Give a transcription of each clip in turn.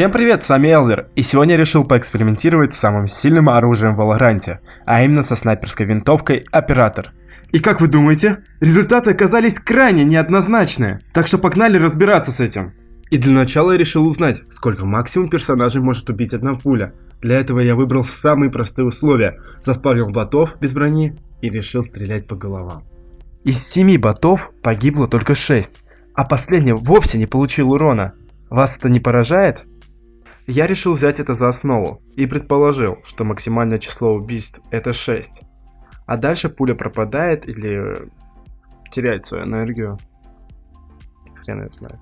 Всем привет, с вами Элвер, и сегодня я решил поэкспериментировать с самым сильным оружием в Валоранте, а именно со снайперской винтовкой Оператор. И как вы думаете? Результаты оказались крайне неоднозначные, так что погнали разбираться с этим. И для начала я решил узнать, сколько максимум персонажей может убить одна пуля. Для этого я выбрал самые простые условия, заспавнил ботов без брони и решил стрелять по головам. Из семи ботов погибло только 6, а последний вовсе не получил урона. Вас это не поражает? Я решил взять это за основу и предположил, что максимальное число убийств это 6. А дальше пуля пропадает или теряет свою энергию. Хрен ее знает.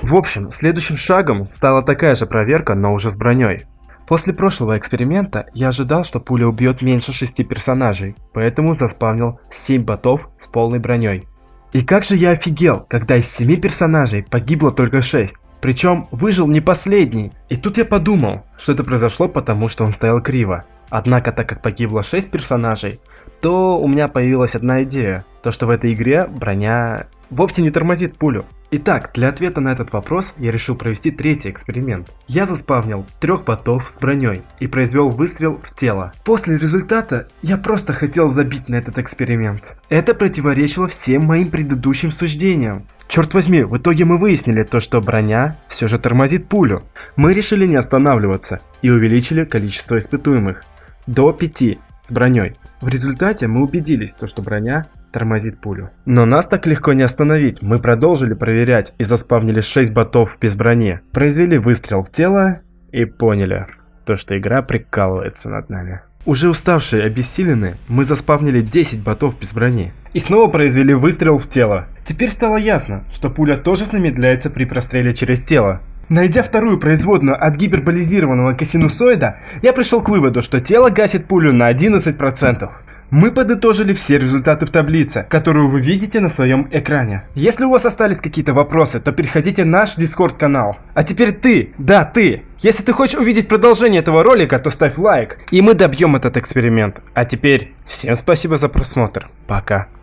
В общем, следующим шагом стала такая же проверка, но уже с броней. После прошлого эксперимента я ожидал, что пуля убьет меньше 6 персонажей, поэтому заспавнил 7 ботов с полной броней. И как же я офигел, когда из 7 персонажей погибло только 6. Причем выжил не последний. И тут я подумал, что это произошло потому, что он стоял криво. Однако, так как погибло 6 персонажей, то у меня появилась одна идея. То, что в этой игре броня вовсе не тормозит пулю. Итак, для ответа на этот вопрос я решил провести третий эксперимент. Я заспавнил трех ботов с броней и произвел выстрел в тело. После результата я просто хотел забить на этот эксперимент. Это противоречило всем моим предыдущим суждениям. Черт возьми, в итоге мы выяснили то, что броня все же тормозит пулю. Мы решили не останавливаться и увеличили количество испытуемых до 5 с броней. В результате мы убедились, то, что броня тормозит пулю. Но нас так легко не остановить, мы продолжили проверять и заспавнили 6 ботов без брони. Произвели выстрел в тело и поняли, то что игра прикалывается над нами. Уже уставшие обессиленные, мы заспавнили 10 ботов без брони. И снова произвели выстрел в тело. Теперь стало ясно, что пуля тоже замедляется при простреле через тело. Найдя вторую производную от гиперболизированного косинусоида, я пришел к выводу, что тело гасит пулю на 11%. Мы подытожили все результаты в таблице, которую вы видите на своем экране. Если у вас остались какие-то вопросы, то переходите в наш дискорд канал. А теперь ты, да ты, если ты хочешь увидеть продолжение этого ролика, то ставь лайк, и мы добьем этот эксперимент. А теперь всем спасибо за просмотр, пока.